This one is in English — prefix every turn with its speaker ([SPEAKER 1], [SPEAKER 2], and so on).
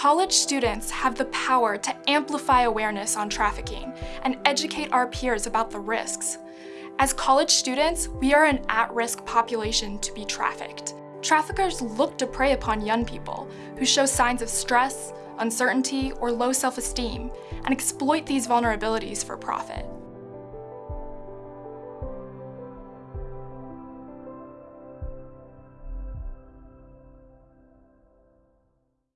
[SPEAKER 1] College students have the power to amplify awareness on trafficking and educate our peers about the risks. As college students, we are an at-risk population to be trafficked. Traffickers look to prey upon young people who show signs of stress, uncertainty, or low self-esteem, and exploit these vulnerabilities for profit.